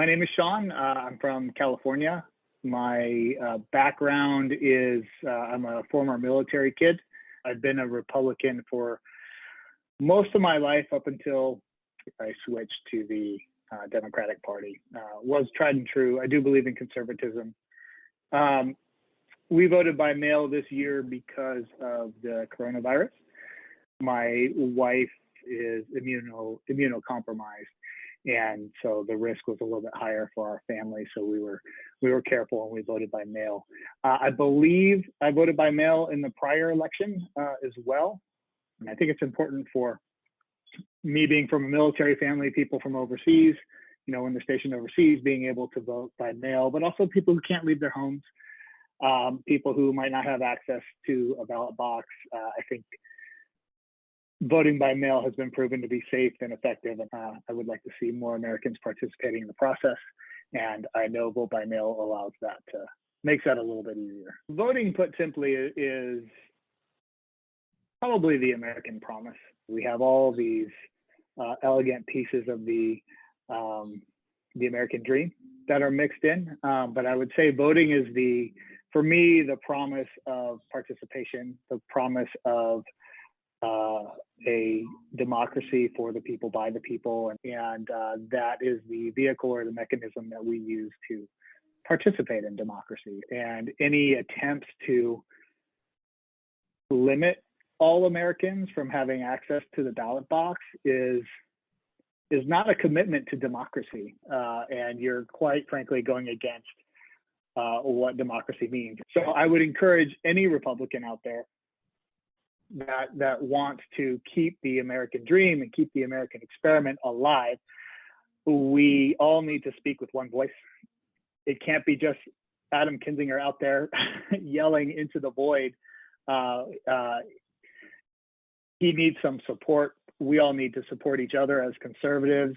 My name is Sean. Uh, I'm from California. My uh, background is uh, I'm a former military kid. I've been a Republican for most of my life up until I switched to the uh, Democratic Party. Uh, was tried and true. I do believe in conservatism. Um, we voted by mail this year because of the coronavirus. My wife is immuno immunocompromised, and so the risk was a little bit higher for our family. So we were we were careful and we voted by mail. Uh, I believe I voted by mail in the prior election uh, as well, and I think it's important for me being from a military family, people from overseas, you know, when they're stationed overseas, being able to vote by mail, but also people who can't leave their homes, um, people who might not have access to a ballot box. Uh, I think voting by mail has been proven to be safe and effective. And uh, I would like to see more Americans participating in the process. And I know vote by mail allows that to makes that a little bit easier. Voting, put simply, is probably the American promise. We have all these uh, elegant pieces of the um, the American dream that are mixed in, um, but I would say voting is the for me the promise of participation, the promise of uh, a democracy for the people by the people, and, and uh, that is the vehicle or the mechanism that we use to participate in democracy. And any attempts to limit all Americans from having access to the ballot box is is not a commitment to democracy, uh, and you're quite frankly going against uh, what democracy means. So I would encourage any Republican out there that that wants to keep the American dream and keep the American experiment alive. We all need to speak with one voice. It can't be just Adam Kinzinger out there yelling into the void. Uh, uh, he needs some support. We all need to support each other as conservatives